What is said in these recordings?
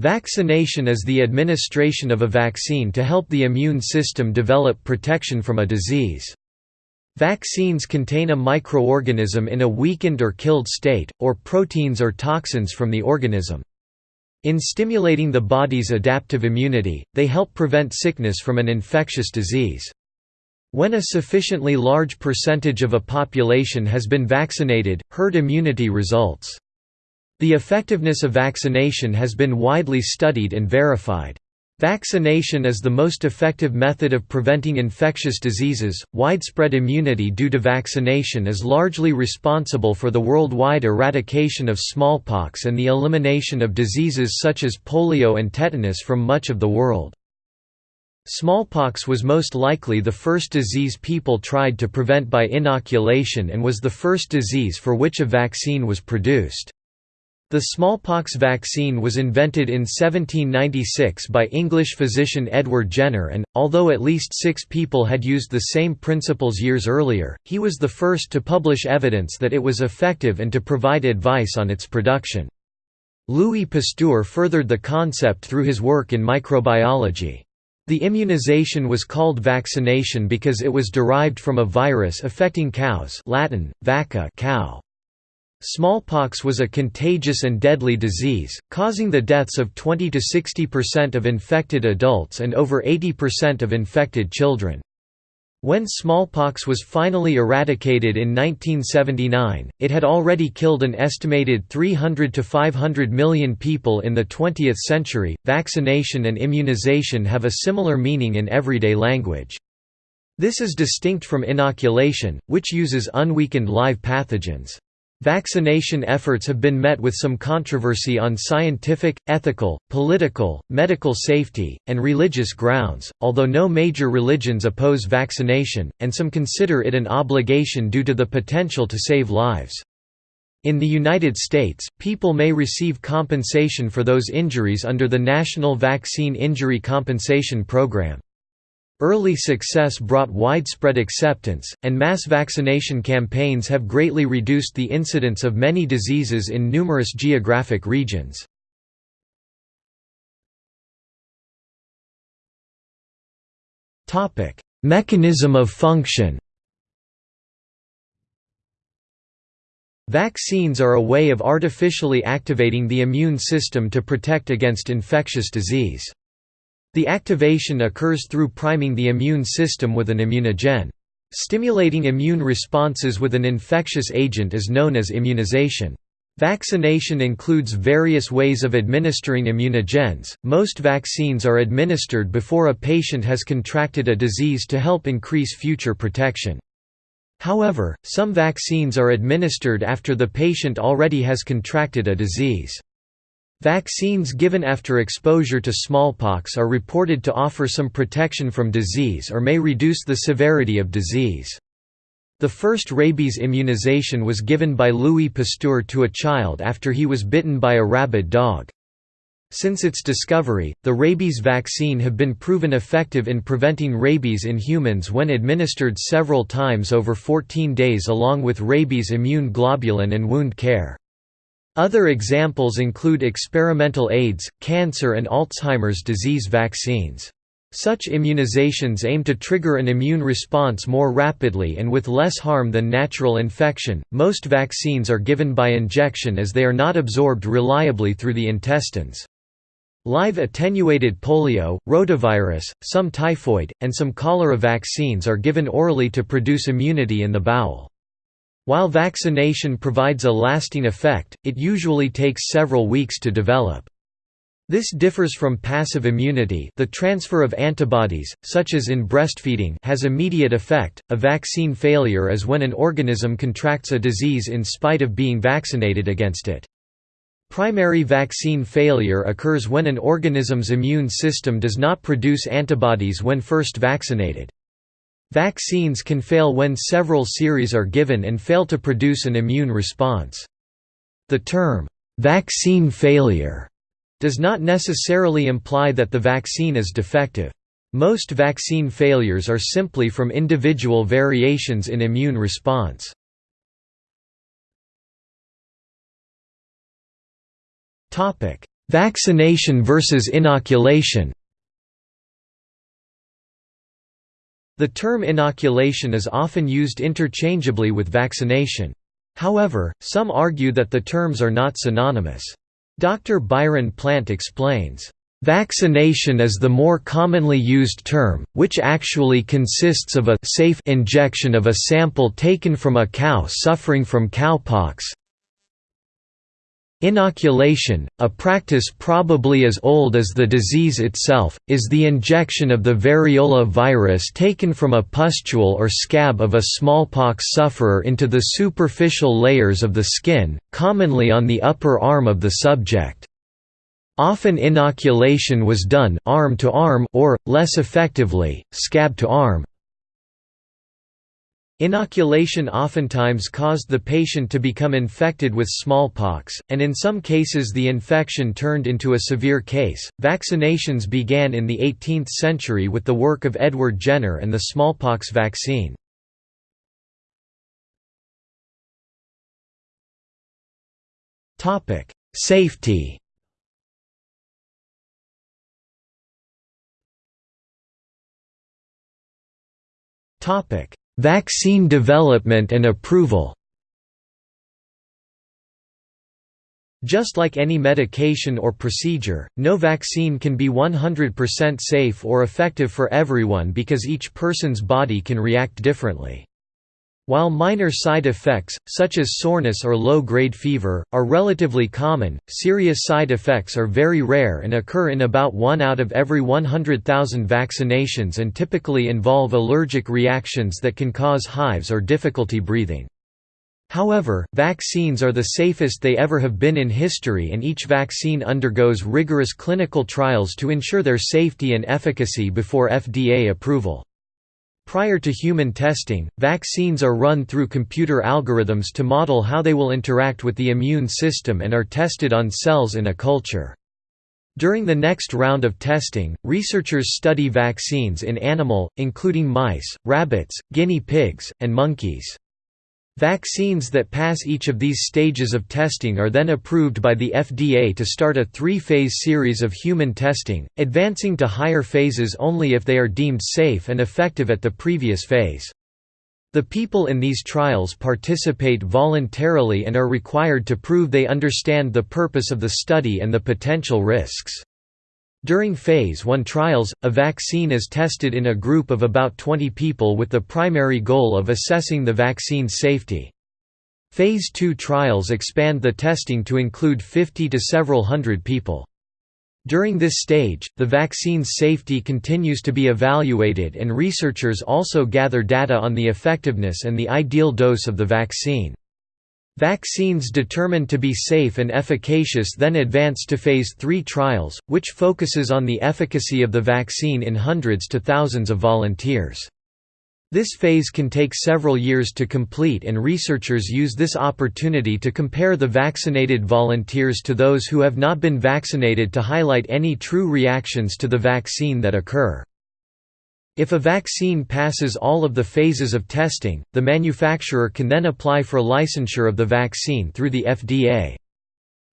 Vaccination is the administration of a vaccine to help the immune system develop protection from a disease. Vaccines contain a microorganism in a weakened or killed state, or proteins or toxins from the organism. In stimulating the body's adaptive immunity, they help prevent sickness from an infectious disease. When a sufficiently large percentage of a population has been vaccinated, herd immunity results. The effectiveness of vaccination has been widely studied and verified. Vaccination is the most effective method of preventing infectious diseases. Widespread immunity due to vaccination is largely responsible for the worldwide eradication of smallpox and the elimination of diseases such as polio and tetanus from much of the world. Smallpox was most likely the first disease people tried to prevent by inoculation and was the first disease for which a vaccine was produced. The smallpox vaccine was invented in 1796 by English physician Edward Jenner and, although at least six people had used the same principles years earlier, he was the first to publish evidence that it was effective and to provide advice on its production. Louis Pasteur furthered the concept through his work in microbiology. The immunization was called vaccination because it was derived from a virus affecting cows Latin, vacca cow. Smallpox was a contagious and deadly disease, causing the deaths of 20 to 60% of infected adults and over 80% of infected children. When smallpox was finally eradicated in 1979, it had already killed an estimated 300 to 500 million people in the 20th century. Vaccination and immunization have a similar meaning in everyday language. This is distinct from inoculation, which uses unweakened live pathogens. Vaccination efforts have been met with some controversy on scientific, ethical, political, medical safety, and religious grounds, although no major religions oppose vaccination, and some consider it an obligation due to the potential to save lives. In the United States, people may receive compensation for those injuries under the National Vaccine Injury Compensation Program. Early success brought widespread acceptance, and mass vaccination campaigns have greatly reduced the incidence of many diseases in numerous geographic regions. Mechanism of function Vaccines are a way of artificially activating the immune system to protect against infectious disease. The activation occurs through priming the immune system with an immunogen. Stimulating immune responses with an infectious agent is known as immunization. Vaccination includes various ways of administering immunogens. Most vaccines are administered before a patient has contracted a disease to help increase future protection. However, some vaccines are administered after the patient already has contracted a disease. Vaccines given after exposure to smallpox are reported to offer some protection from disease or may reduce the severity of disease. The first rabies immunization was given by Louis Pasteur to a child after he was bitten by a rabid dog. Since its discovery, the rabies vaccine have been proven effective in preventing rabies in humans when administered several times over 14 days along with rabies immune globulin and wound care. Other examples include experimental AIDS, cancer and Alzheimer's disease vaccines. Such immunizations aim to trigger an immune response more rapidly and with less harm than natural infection. Most vaccines are given by injection as they are not absorbed reliably through the intestines. Live attenuated polio, rotavirus, some typhoid, and some cholera vaccines are given orally to produce immunity in the bowel. While vaccination provides a lasting effect, it usually takes several weeks to develop. This differs from passive immunity the transfer of antibodies, such as in breastfeeding has immediate effect, a vaccine failure is when an organism contracts a disease in spite of being vaccinated against it. Primary vaccine failure occurs when an organism's immune system does not produce antibodies when first vaccinated. Vaccines can fail when several series are given and fail to produce an immune response. The term, "'vaccine failure' does not necessarily imply that the vaccine is defective. Most vaccine failures are simply from individual variations in immune response. Vaccination versus inoculation The term inoculation is often used interchangeably with vaccination. However, some argue that the terms are not synonymous. Dr. Byron Plant explains, Vaccination is the more commonly used term, which actually consists of a safe injection of a sample taken from a cow suffering from cowpox. Inoculation, a practice probably as old as the disease itself, is the injection of the variola virus taken from a pustule or scab of a smallpox sufferer into the superficial layers of the skin, commonly on the upper arm of the subject. Often inoculation was done arm to arm or, less effectively, scab to arm. Inoculation oftentimes caused the patient to become infected with smallpox, and in some cases the infection turned into a severe case. Vaccinations began in the 18th century with the work of Edward Jenner and the smallpox vaccine. Topic: Safety. Topic: Vaccine development and approval Just like any medication or procedure, no vaccine can be 100% safe or effective for everyone because each person's body can react differently. While minor side effects, such as soreness or low-grade fever, are relatively common, serious side effects are very rare and occur in about 1 out of every 100,000 vaccinations and typically involve allergic reactions that can cause hives or difficulty breathing. However, vaccines are the safest they ever have been in history and each vaccine undergoes rigorous clinical trials to ensure their safety and efficacy before FDA approval. Prior to human testing, vaccines are run through computer algorithms to model how they will interact with the immune system and are tested on cells in a culture. During the next round of testing, researchers study vaccines in animal, including mice, rabbits, guinea pigs, and monkeys. Vaccines that pass each of these stages of testing are then approved by the FDA to start a three-phase series of human testing, advancing to higher phases only if they are deemed safe and effective at the previous phase. The people in these trials participate voluntarily and are required to prove they understand the purpose of the study and the potential risks. During Phase 1 trials, a vaccine is tested in a group of about 20 people with the primary goal of assessing the vaccine's safety. Phase 2 trials expand the testing to include 50 to several hundred people. During this stage, the vaccine's safety continues to be evaluated and researchers also gather data on the effectiveness and the ideal dose of the vaccine. Vaccines determined to be safe and efficacious then advance to Phase 3 trials, which focuses on the efficacy of the vaccine in hundreds to thousands of volunteers. This phase can take several years to complete and researchers use this opportunity to compare the vaccinated volunteers to those who have not been vaccinated to highlight any true reactions to the vaccine that occur. If a vaccine passes all of the phases of testing, the manufacturer can then apply for licensure of the vaccine through the FDA.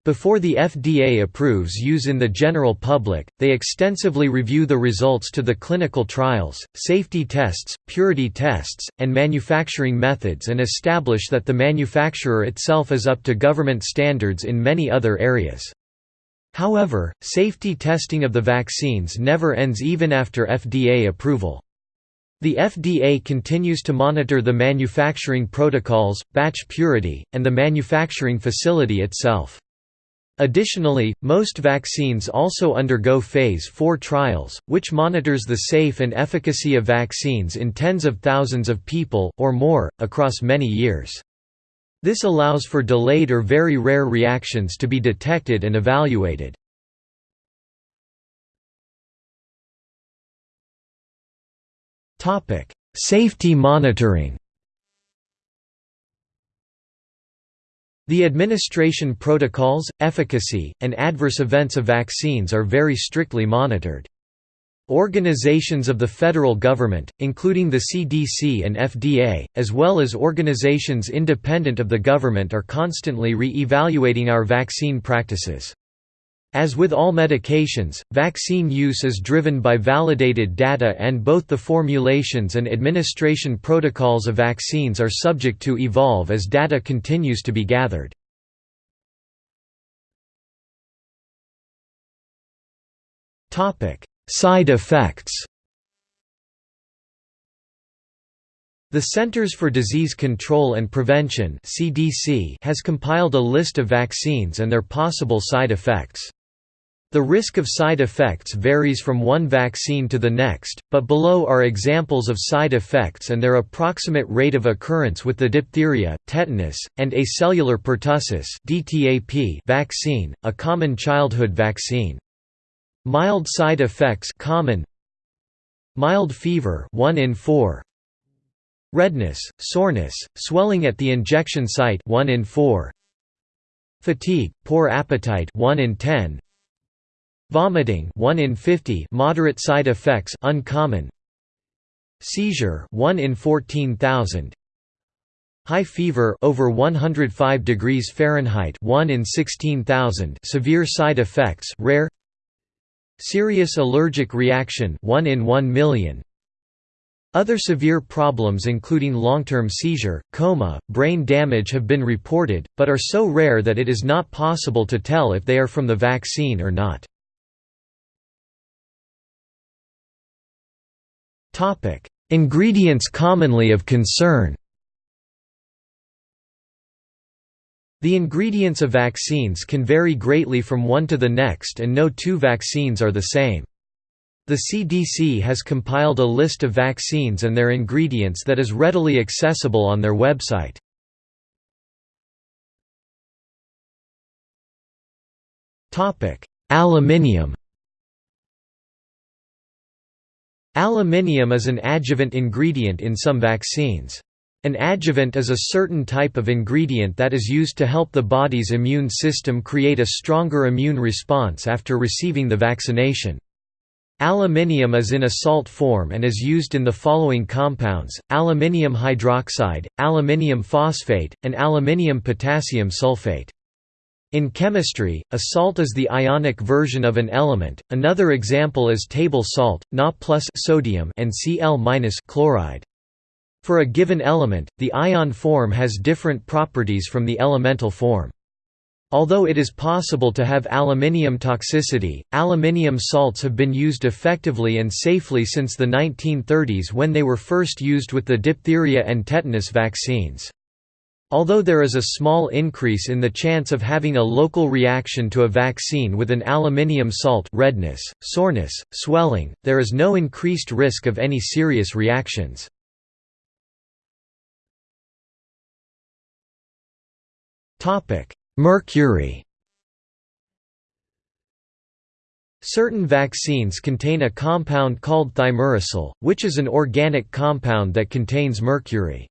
Before the FDA approves use in the general public, they extensively review the results to the clinical trials, safety tests, purity tests, and manufacturing methods and establish that the manufacturer itself is up to government standards in many other areas. However, safety testing of the vaccines never ends even after FDA approval. The FDA continues to monitor the manufacturing protocols, batch purity, and the manufacturing facility itself. Additionally, most vaccines also undergo Phase 4 trials, which monitors the safe and efficacy of vaccines in tens of thousands of people, or more, across many years. This allows for delayed or very rare reactions to be detected and evaluated. Safety monitoring The administration protocols, efficacy, and adverse events of vaccines are very strictly monitored. Organizations of the federal government, including the CDC and FDA, as well as organizations independent of the government are constantly re-evaluating our vaccine practices. As with all medications, vaccine use is driven by validated data and both the formulations and administration protocols of vaccines are subject to evolve as data continues to be gathered. Side effects The Centers for Disease Control and Prevention (CDC) has compiled a list of vaccines and their possible side effects. The risk of side effects varies from one vaccine to the next, but below are examples of side effects and their approximate rate of occurrence with the diphtheria, tetanus, and acellular pertussis vaccine, a common childhood vaccine. Mild side effects common. Mild fever 1 in 4 Redness, soreness, swelling at the injection site 1 in 4 Fatigue, poor appetite 1 in 10 Vomiting 1 in 50 moderate side effects uncommon. Seizure 1 in 14,000 High fever over 105 degrees Fahrenheit 1 in 16,000 severe side effects rare Serious allergic reaction 1 in 1 million other severe problems including long-term seizure, coma, brain damage have been reported, but are so rare that it is not possible to tell if they are from the vaccine or not. Ingredients commonly of concern. The ingredients of vaccines can vary greatly from one to the next and no two vaccines are the same. The CDC has compiled a list of vaccines and their ingredients that is readily accessible on their website. Aluminium Aluminium is an adjuvant ingredient in some vaccines. An adjuvant is a certain type of ingredient that is used to help the body's immune system create a stronger immune response after receiving the vaccination. Aluminium is in a salt form and is used in the following compounds, aluminium hydroxide, aluminium phosphate, and aluminium potassium sulfate. In chemistry, a salt is the ionic version of an element. Another example is table salt, Na plus sodium and Cl chloride. For a given element, the ion form has different properties from the elemental form. Although it is possible to have aluminium toxicity, aluminium salts have been used effectively and safely since the 1930s when they were first used with the diphtheria and tetanus vaccines. Although there is a small increase in the chance of having a local reaction to a vaccine with an aluminium salt redness, soreness, swelling, there is no increased risk of any serious reactions. Mercury Certain vaccines contain a compound called thimerosal, which is an organic compound that contains mercury.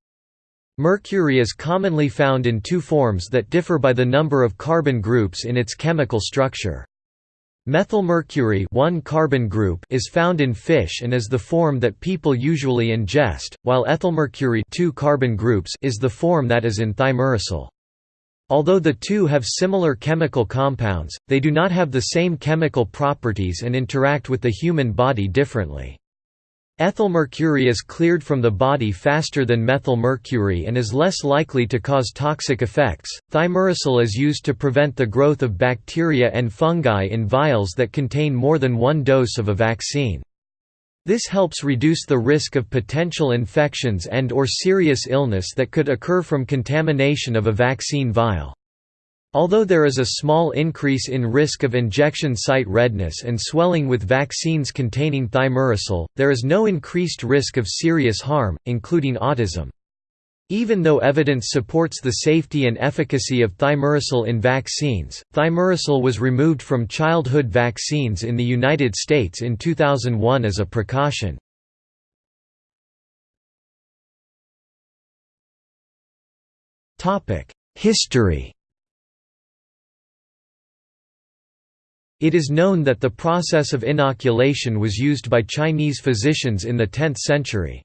Mercury is commonly found in two forms that differ by the number of carbon groups in its chemical structure. Methylmercury one carbon group is found in fish and is the form that people usually ingest, while ethylmercury two carbon groups is the form that is in thimerosal. Although the two have similar chemical compounds, they do not have the same chemical properties and interact with the human body differently. Ethylmercury is cleared from the body faster than methylmercury and is less likely to cause toxic effects. Thimerosal is used to prevent the growth of bacteria and fungi in vials that contain more than one dose of a vaccine. This helps reduce the risk of potential infections and or serious illness that could occur from contamination of a vaccine vial. Although there is a small increase in risk of injection site redness and swelling with vaccines containing thimerosal, there is no increased risk of serious harm, including autism. Even though evidence supports the safety and efficacy of thimerosal in vaccines, thimerosal was removed from childhood vaccines in the United States in 2001 as a precaution. History It is known that the process of inoculation was used by Chinese physicians in the 10th century.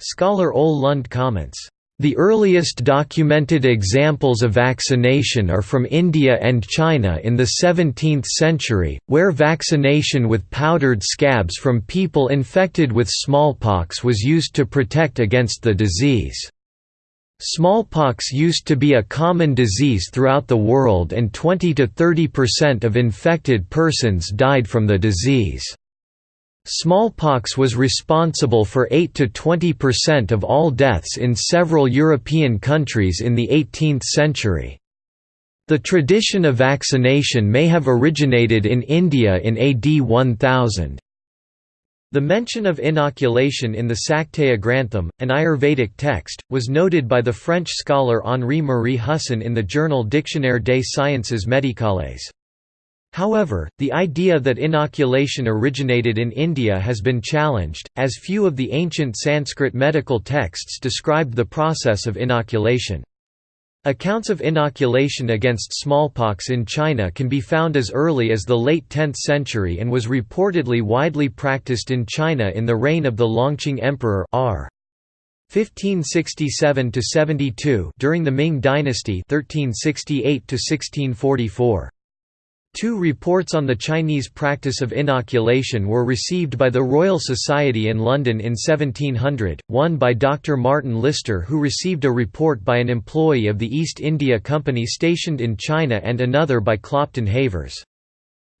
Scholar Ole Lund comments, The earliest documented examples of vaccination are from India and China in the 17th century, where vaccination with powdered scabs from people infected with smallpox was used to protect against the disease. Smallpox used to be a common disease throughout the world and 20 to 30 percent of infected persons died from the disease. Smallpox was responsible for 8 to 20% of all deaths in several European countries in the 18th century. The tradition of vaccination may have originated in India in AD 1000. The mention of inoculation in the Saktaya Grantham, an Ayurvedic text, was noted by the French scholar Henri-Marie Husson in the journal Dictionnaire des sciences médicales. However, the idea that inoculation originated in India has been challenged, as few of the ancient Sanskrit medical texts described the process of inoculation. Accounts of inoculation against smallpox in China can be found as early as the late 10th century and was reportedly widely practiced in China in the reign of the Longqing Emperor r. 1567–72 during the Ming dynasty 1368 1644. Two reports on the Chinese practice of inoculation were received by the Royal Society in London in 1700, one by Dr. Martin Lister who received a report by an employee of the East India Company stationed in China and another by Clopton Havers.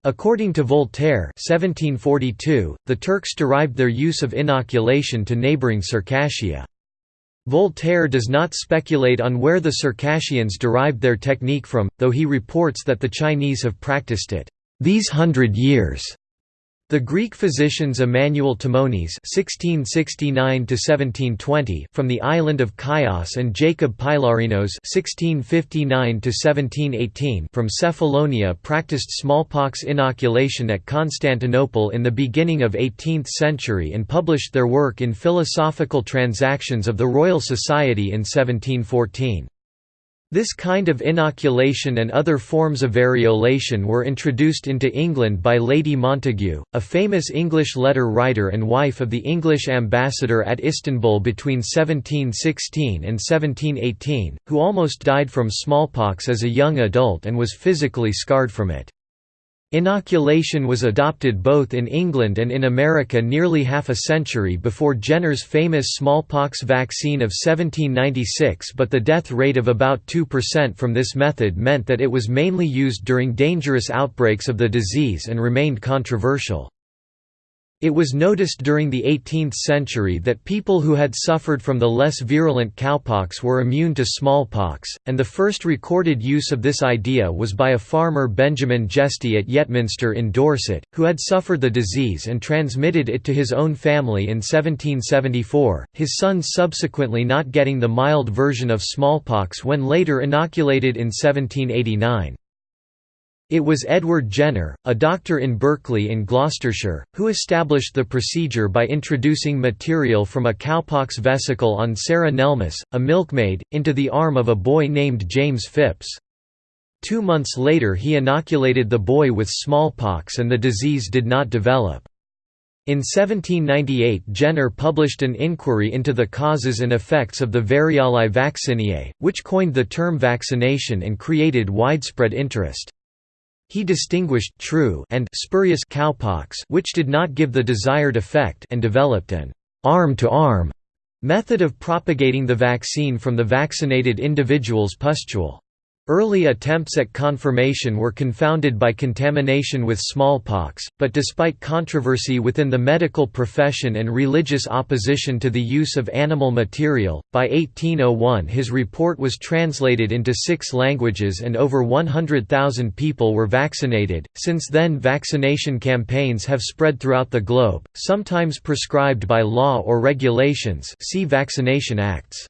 According to Voltaire 1742, the Turks derived their use of inoculation to neighbouring Circassia. Voltaire does not speculate on where the Circassians derived their technique from, though he reports that the Chinese have practiced it, "...these hundred years." The Greek physicians Emmanuel Timonis (1669–1720) from the island of Chios and Jacob Pilarinos (1659–1718) from Cephalonia practiced smallpox inoculation at Constantinople in the beginning of 18th century and published their work in Philosophical Transactions of the Royal Society in 1714. This kind of inoculation and other forms of variolation were introduced into England by Lady Montagu, a famous English letter writer and wife of the English ambassador at Istanbul between 1716 and 1718, who almost died from smallpox as a young adult and was physically scarred from it. Inoculation was adopted both in England and in America nearly half a century before Jenner's famous smallpox vaccine of 1796 but the death rate of about 2% from this method meant that it was mainly used during dangerous outbreaks of the disease and remained controversial. It was noticed during the 18th century that people who had suffered from the less virulent cowpox were immune to smallpox, and the first recorded use of this idea was by a farmer Benjamin Jesty at Yetminster in Dorset, who had suffered the disease and transmitted it to his own family in 1774, his sons subsequently not getting the mild version of smallpox when later inoculated in 1789. It was Edward Jenner, a doctor in Berkeley in Gloucestershire, who established the procedure by introducing material from a cowpox vesicle on Sarah Nelmes, a milkmaid, into the arm of a boy named James Phipps. Two months later he inoculated the boy with smallpox and the disease did not develop. In 1798 Jenner published an inquiry into the causes and effects of the variolae vaccinae, which coined the term vaccination and created widespread interest. He distinguished true and spurious cowpox which did not give the desired effect and developed an arm-to-arm -arm method of propagating the vaccine from the vaccinated individual's pustule. Early attempts at confirmation were confounded by contamination with smallpox, but despite controversy within the medical profession and religious opposition to the use of animal material, by 1801 his report was translated into six languages and over 100,000 people were vaccinated. Since then, vaccination campaigns have spread throughout the globe, sometimes prescribed by law or regulations. See Vaccination Acts.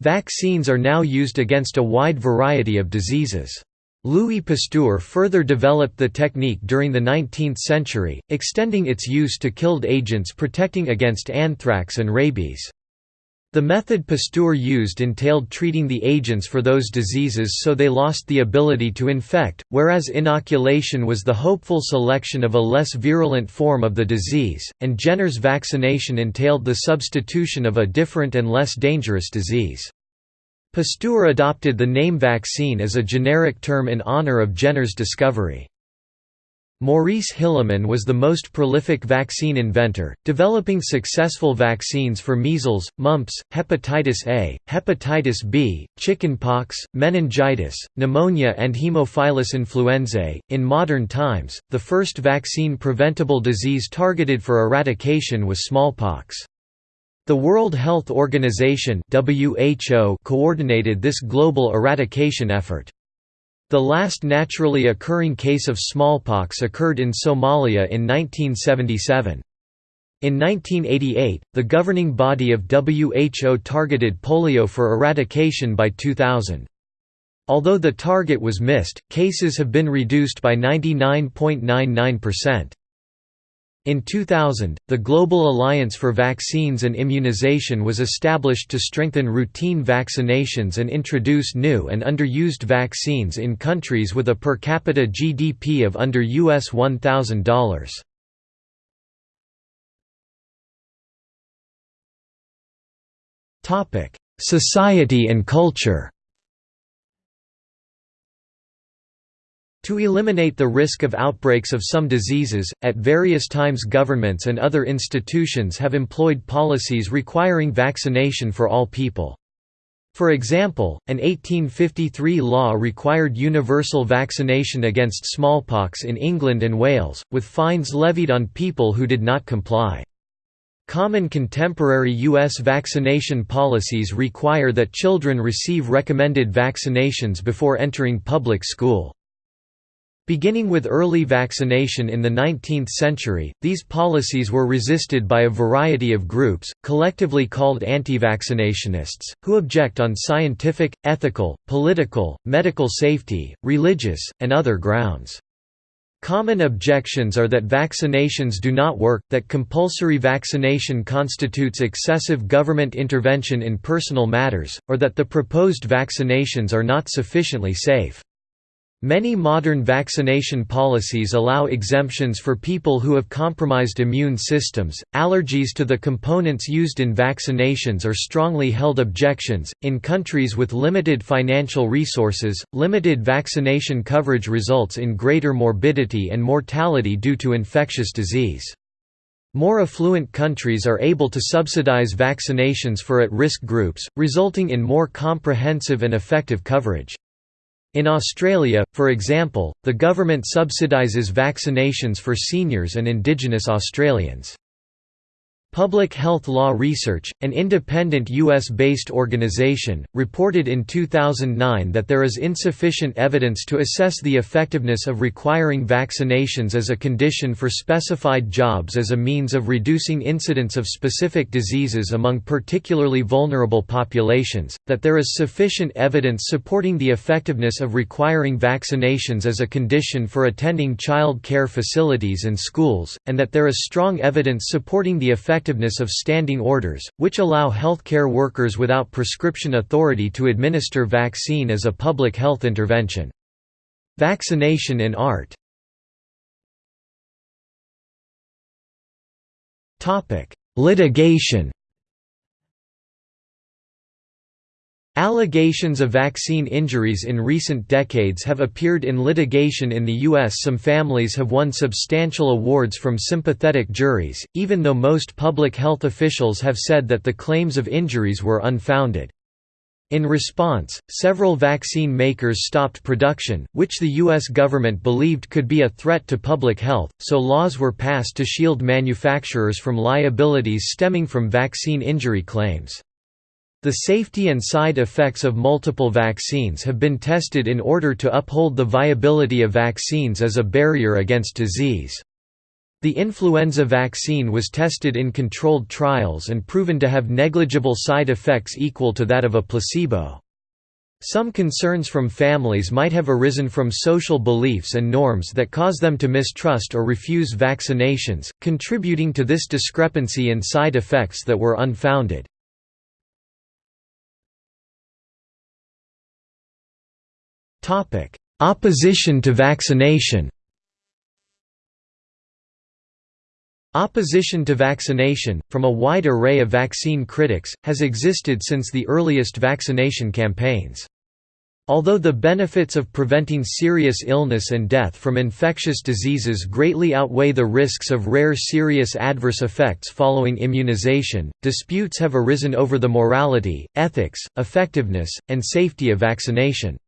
Vaccines are now used against a wide variety of diseases. Louis Pasteur further developed the technique during the 19th century, extending its use to killed agents protecting against anthrax and rabies. The method Pasteur used entailed treating the agents for those diseases so they lost the ability to infect, whereas inoculation was the hopeful selection of a less virulent form of the disease, and Jenner's vaccination entailed the substitution of a different and less dangerous disease. Pasteur adopted the name vaccine as a generic term in honor of Jenner's discovery. Maurice Hilleman was the most prolific vaccine inventor, developing successful vaccines for measles, mumps, hepatitis A, hepatitis B, chickenpox, meningitis, pneumonia, and Haemophilus influenzae. In modern times, the first vaccine preventable disease targeted for eradication was smallpox. The World Health Organization (WHO) coordinated this global eradication effort. The last naturally occurring case of smallpox occurred in Somalia in 1977. In 1988, the governing body of WHO targeted polio for eradication by 2000. Although the target was missed, cases have been reduced by 99.99%. In 2000, the Global Alliance for Vaccines and Immunization was established to strengthen routine vaccinations and introduce new and underused vaccines in countries with a per capita GDP of under US $1,000. Society and culture To eliminate the risk of outbreaks of some diseases, at various times governments and other institutions have employed policies requiring vaccination for all people. For example, an 1853 law required universal vaccination against smallpox in England and Wales, with fines levied on people who did not comply. Common contemporary U.S. vaccination policies require that children receive recommended vaccinations before entering public school. Beginning with early vaccination in the 19th century, these policies were resisted by a variety of groups, collectively called anti-vaccinationists, who object on scientific, ethical, political, medical safety, religious, and other grounds. Common objections are that vaccinations do not work, that compulsory vaccination constitutes excessive government intervention in personal matters, or that the proposed vaccinations are not sufficiently safe. Many modern vaccination policies allow exemptions for people who have compromised immune systems. Allergies to the components used in vaccinations are strongly held objections. In countries with limited financial resources, limited vaccination coverage results in greater morbidity and mortality due to infectious disease. More affluent countries are able to subsidize vaccinations for at risk groups, resulting in more comprehensive and effective coverage. In Australia, for example, the government subsidises vaccinations for seniors and Indigenous Australians. Public Health Law Research, an independent U.S.-based organization, reported in 2009 that there is insufficient evidence to assess the effectiveness of requiring vaccinations as a condition for specified jobs as a means of reducing incidence of specific diseases among particularly vulnerable populations, that there is sufficient evidence supporting the effectiveness of requiring vaccinations as a condition for attending child care facilities and schools, and that there is strong evidence supporting the effectiveness effectiveness of standing orders, which allow healthcare workers without prescription authority to administer vaccine as a public health intervention. Vaccination in art Litigation Allegations of vaccine injuries in recent decades have appeared in litigation in the U.S. Some families have won substantial awards from sympathetic juries, even though most public health officials have said that the claims of injuries were unfounded. In response, several vaccine makers stopped production, which the U.S. government believed could be a threat to public health, so laws were passed to shield manufacturers from liabilities stemming from vaccine injury claims. The safety and side effects of multiple vaccines have been tested in order to uphold the viability of vaccines as a barrier against disease. The influenza vaccine was tested in controlled trials and proven to have negligible side effects equal to that of a placebo. Some concerns from families might have arisen from social beliefs and norms that cause them to mistrust or refuse vaccinations, contributing to this discrepancy in side effects that were unfounded. Opposition to vaccination Opposition to vaccination, from a wide array of vaccine critics, has existed since the earliest vaccination campaigns. Although the benefits of preventing serious illness and death from infectious diseases greatly outweigh the risks of rare serious adverse effects following immunization, disputes have arisen over the morality, ethics, effectiveness, and safety of vaccination.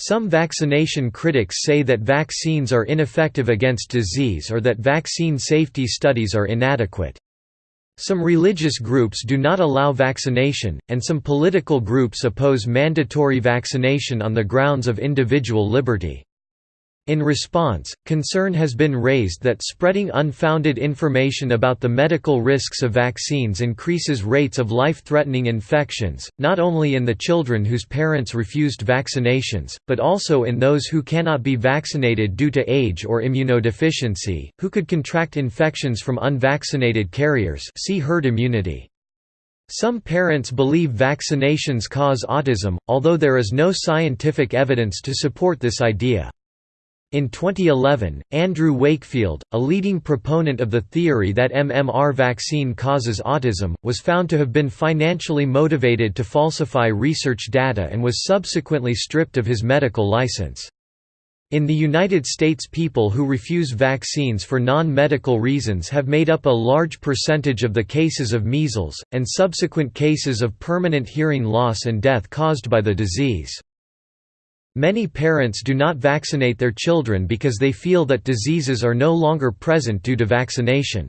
Some vaccination critics say that vaccines are ineffective against disease or that vaccine safety studies are inadequate. Some religious groups do not allow vaccination, and some political groups oppose mandatory vaccination on the grounds of individual liberty. In response, concern has been raised that spreading unfounded information about the medical risks of vaccines increases rates of life-threatening infections, not only in the children whose parents refused vaccinations, but also in those who cannot be vaccinated due to age or immunodeficiency, who could contract infections from unvaccinated carriers see herd immunity. Some parents believe vaccinations cause autism, although there is no scientific evidence to support this idea. In 2011, Andrew Wakefield, a leading proponent of the theory that MMR vaccine causes autism, was found to have been financially motivated to falsify research data and was subsequently stripped of his medical license. In the United States people who refuse vaccines for non-medical reasons have made up a large percentage of the cases of measles, and subsequent cases of permanent hearing loss and death caused by the disease. Many parents do not vaccinate their children because they feel that diseases are no longer present due to vaccination.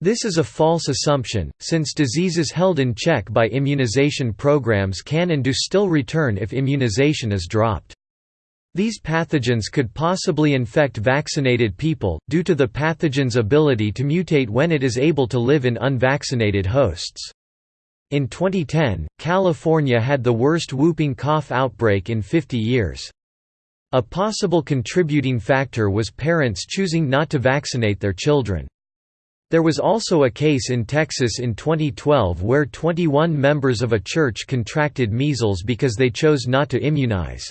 This is a false assumption, since diseases held in check by immunization programs can and do still return if immunization is dropped. These pathogens could possibly infect vaccinated people, due to the pathogen's ability to mutate when it is able to live in unvaccinated hosts. In 2010, California had the worst whooping cough outbreak in 50 years. A possible contributing factor was parents choosing not to vaccinate their children. There was also a case in Texas in 2012 where 21 members of a church contracted measles because they chose not to immunize.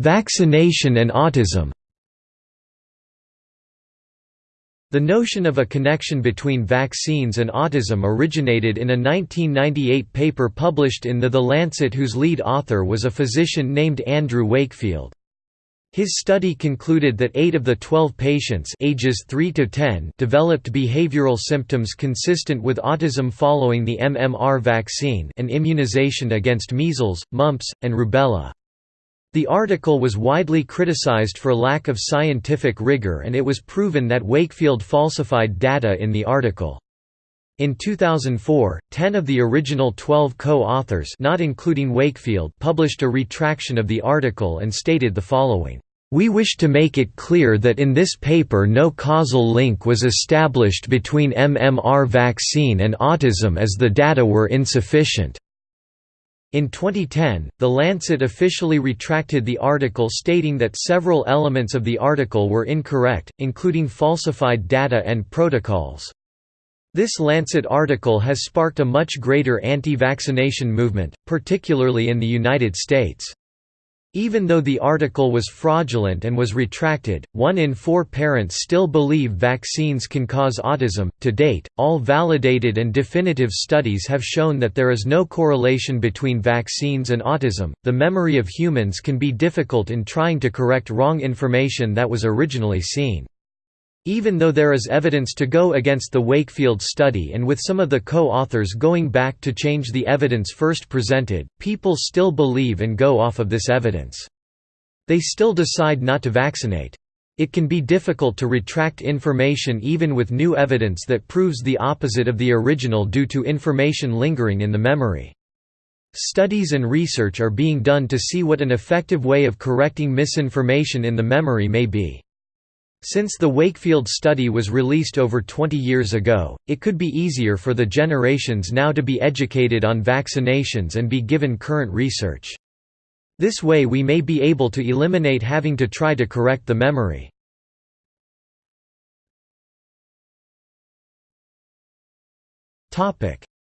Vaccination and autism The notion of a connection between vaccines and autism originated in a 1998 paper published in the The Lancet whose lead author was a physician named Andrew Wakefield. His study concluded that 8 of the 12 patients ages 3 to 10 developed behavioral symptoms consistent with autism following the MMR vaccine and immunization against measles, mumps, and rubella. The article was widely criticized for lack of scientific rigor and it was proven that Wakefield falsified data in the article. In 2004, 10 of the original 12 co-authors not including Wakefield published a retraction of the article and stated the following, "...we wish to make it clear that in this paper no causal link was established between MMR vaccine and autism as the data were insufficient." In 2010, The Lancet officially retracted the article stating that several elements of the article were incorrect, including falsified data and protocols. This Lancet article has sparked a much greater anti-vaccination movement, particularly in the United States. Even though the article was fraudulent and was retracted, one in four parents still believe vaccines can cause autism. To date, all validated and definitive studies have shown that there is no correlation between vaccines and autism. The memory of humans can be difficult in trying to correct wrong information that was originally seen. Even though there is evidence to go against the Wakefield study and with some of the co-authors going back to change the evidence first presented, people still believe and go off of this evidence. They still decide not to vaccinate. It can be difficult to retract information even with new evidence that proves the opposite of the original due to information lingering in the memory. Studies and research are being done to see what an effective way of correcting misinformation in the memory may be. Since the Wakefield study was released over 20 years ago, it could be easier for the generations now to be educated on vaccinations and be given current research. This way we may be able to eliminate having to try to correct the memory.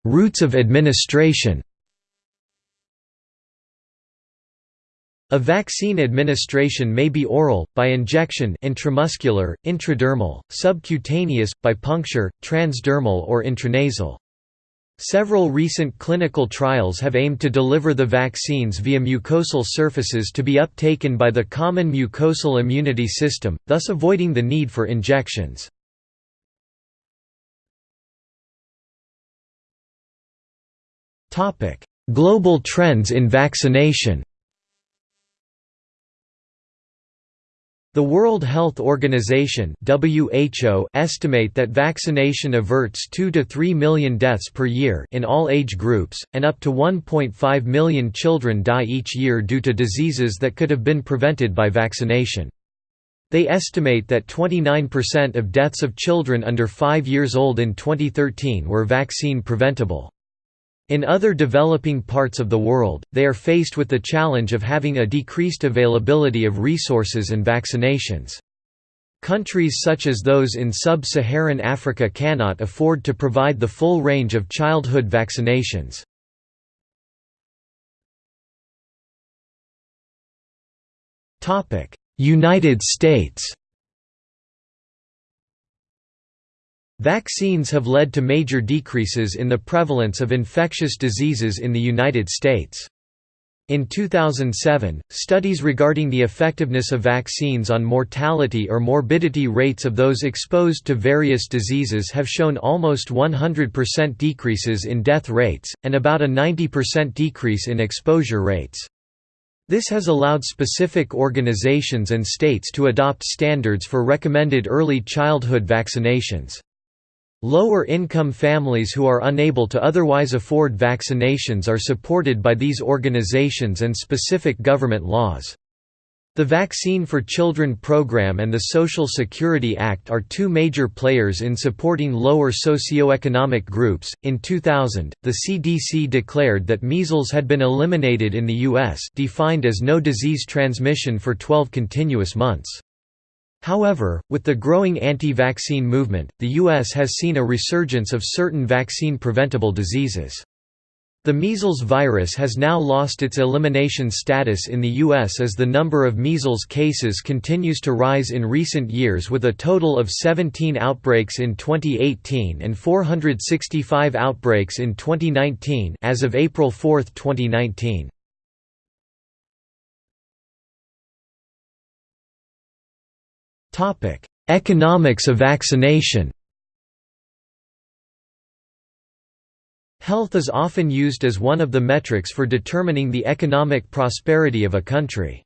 Routes of administration A vaccine administration may be oral, by injection intramuscular, intradermal, subcutaneous, by puncture, transdermal or intranasal. Several recent clinical trials have aimed to deliver the vaccines via mucosal surfaces to be uptaken by the common mucosal immunity system, thus avoiding the need for injections. Global trends in vaccination The World Health Organization (WHO) estimate that vaccination averts 2 to 3 million deaths per year in all age groups, and up to 1.5 million children die each year due to diseases that could have been prevented by vaccination. They estimate that 29% of deaths of children under 5 years old in 2013 were vaccine preventable. In other developing parts of the world, they are faced with the challenge of having a decreased availability of resources and vaccinations. Countries such as those in sub-Saharan Africa cannot afford to provide the full range of childhood vaccinations. United States Vaccines have led to major decreases in the prevalence of infectious diseases in the United States. In 2007, studies regarding the effectiveness of vaccines on mortality or morbidity rates of those exposed to various diseases have shown almost 100% decreases in death rates, and about a 90% decrease in exposure rates. This has allowed specific organizations and states to adopt standards for recommended early childhood vaccinations. Lower-income families who are unable to otherwise afford vaccinations are supported by these organizations and specific government laws. The Vaccine for Children program and the Social Security Act are two major players in supporting lower socioeconomic groups. In 2000, the CDC declared that measles had been eliminated in the U.S., defined as no disease transmission for 12 continuous months. However, with the growing anti-vaccine movement, the U.S. has seen a resurgence of certain vaccine-preventable diseases. The measles virus has now lost its elimination status in the U.S. as the number of measles cases continues to rise in recent years with a total of 17 outbreaks in 2018 and 465 outbreaks in 2019 as of April 4, 2019. Topic: Economics of vaccination. Health is often used as one of the metrics for determining the economic prosperity of a country.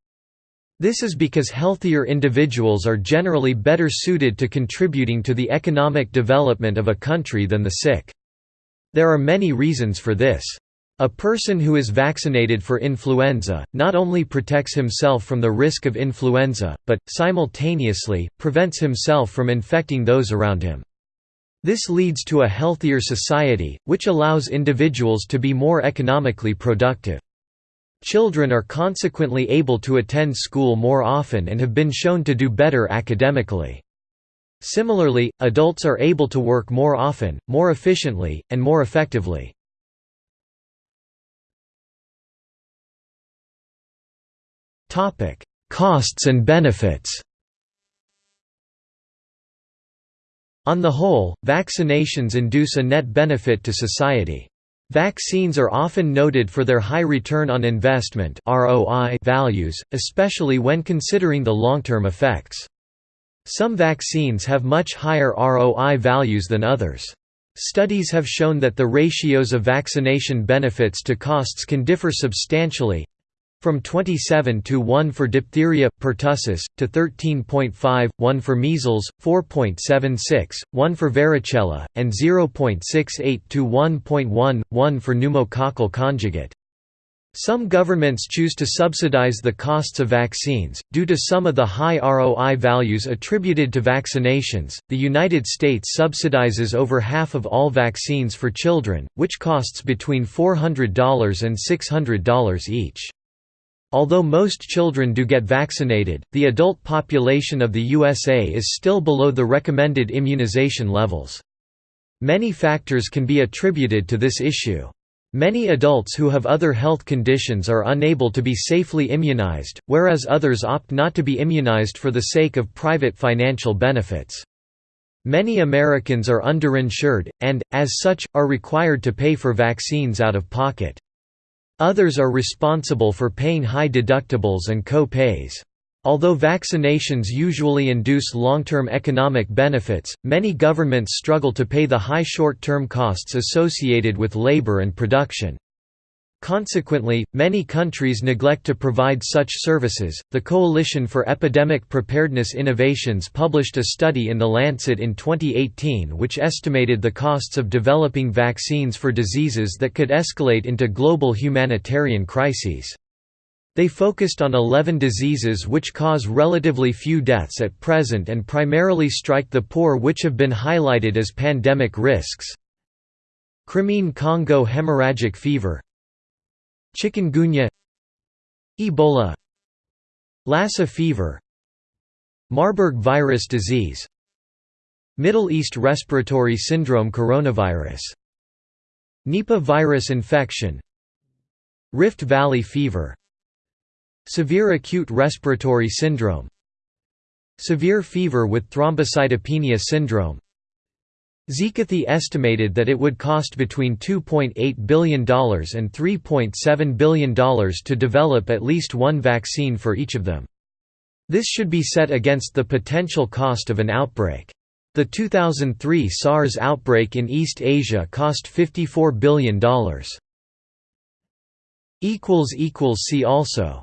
This is because healthier individuals are generally better suited to contributing to the economic development of a country than the sick. There are many reasons for this. A person who is vaccinated for influenza, not only protects himself from the risk of influenza, but, simultaneously, prevents himself from infecting those around him. This leads to a healthier society, which allows individuals to be more economically productive. Children are consequently able to attend school more often and have been shown to do better academically. Similarly, adults are able to work more often, more efficiently, and more effectively. Topic: Costs and benefits. On the whole, vaccinations induce a net benefit to society. Vaccines are often noted for their high return on investment (ROI) values, especially when considering the long-term effects. Some vaccines have much higher ROI values than others. Studies have shown that the ratios of vaccination benefits to costs can differ substantially, from 27 to 1 for diphtheria, pertussis, to 13.5, 1 for measles, 4.76, 1 for varicella, and 0.68 to 1.1, 1 for pneumococcal conjugate. Some governments choose to subsidize the costs of vaccines, due to some of the high ROI values attributed to vaccinations. The United States subsidizes over half of all vaccines for children, which costs between $400 and $600 each. Although most children do get vaccinated, the adult population of the USA is still below the recommended immunization levels. Many factors can be attributed to this issue. Many adults who have other health conditions are unable to be safely immunized, whereas others opt not to be immunized for the sake of private financial benefits. Many Americans are underinsured, and, as such, are required to pay for vaccines out of pocket. Others are responsible for paying high deductibles and co-pays. Although vaccinations usually induce long-term economic benefits, many governments struggle to pay the high short-term costs associated with labor and production. Consequently, many countries neglect to provide such services. The Coalition for Epidemic Preparedness Innovations published a study in The Lancet in 2018 which estimated the costs of developing vaccines for diseases that could escalate into global humanitarian crises. They focused on 11 diseases which cause relatively few deaths at present and primarily strike the poor which have been highlighted as pandemic risks. Crimean Congo hemorrhagic fever Chikungunya Ebola Lassa fever Marburg virus disease Middle East respiratory syndrome coronavirus Nipah virus infection Rift Valley fever Severe acute respiratory syndrome Severe fever with thrombocytopenia syndrome Zekathy estimated that it would cost between $2.8 billion and $3.7 billion to develop at least one vaccine for each of them. This should be set against the potential cost of an outbreak. The 2003 SARS outbreak in East Asia cost $54 billion. See also